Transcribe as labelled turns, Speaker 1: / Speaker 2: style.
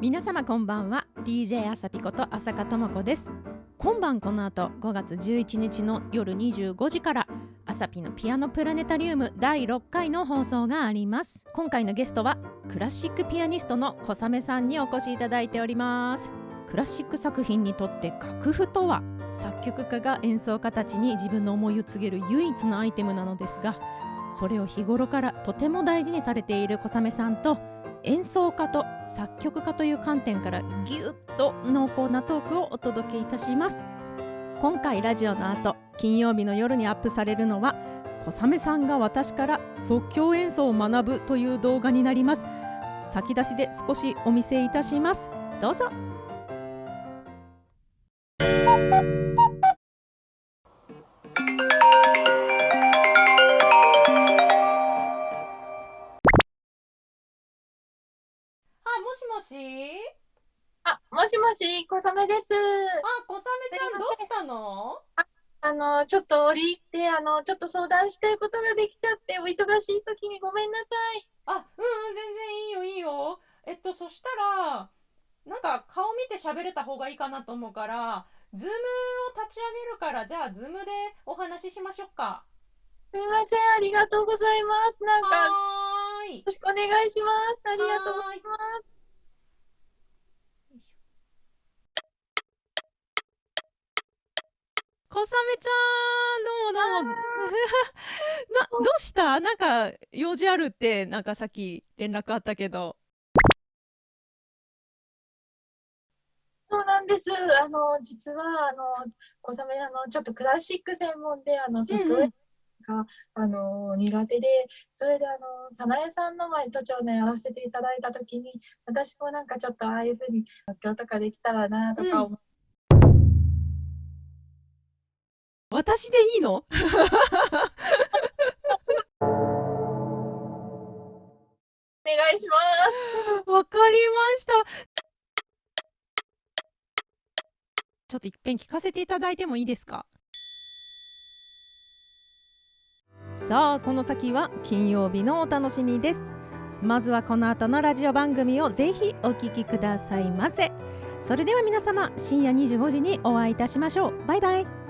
Speaker 1: 皆様こんばんは。DJ あさぴこと浅香智子です。今晩この後5月11日の夜25時からあさぴのピアノプラネタリウム第6回の放送があります。今回のゲストはクラシックピアニストの小雨さんにお越しいただいております。クラシック作品にとって楽譜とは作曲家が演奏家たちに自分の思いを告げる唯一のアイテムなのですがそれを日頃からとても大事にされている小雨さんと演奏家と作曲家という観点からぎゅっと濃厚なトークをお届けいたします。今回ラジオの後金曜日の夜にアップされるのは小雨さんが私から即興演奏を学ぶという動画になります。先出しで少しお見せいたします。どうぞ。もしもし？
Speaker 2: あ、もしもし、小雨です。
Speaker 1: あ、小雨ちゃんどうしたの？
Speaker 2: あの、ちょっと折り入って、あの、ちょっと相談したいことができちゃって、お忙しい時にごめんなさい。
Speaker 1: あ、うんうん、全然いいよいいよ。えっと、そしたら、なんか顔見て喋れた方がいいかなと思うから、ズームを立ち上げるから、じゃあズームでお話ししましょうか。
Speaker 2: すみません、ありがとうございます。なんか、
Speaker 1: い。
Speaker 2: ろしくお願いします。ありがとうございます。
Speaker 1: 小雨ちゃん、どうもどうも。な、どうした？なんか用事あるって、なんかさっき連絡あったけど。
Speaker 2: そうなんです。あの、実は、あの、小雨、あの、ちょっとクラシック専門で、あの、即興演奏が、あの、苦手で、それで、あの、早苗さんの前、都庁でやらせていただいたときに、私もなんかちょっとああいうふうに、即興とかできたらな、とか思って
Speaker 1: 私でいいの？
Speaker 2: お願いします。
Speaker 1: わかりました。ちょっといっぺん聞かせていただいてもいいですか？さあこの先は金曜日のお楽しみです。まずはこの後のラジオ番組をぜひお聞きくださいませ。それでは皆様深夜25時にお会いいたしましょう。バイバイ。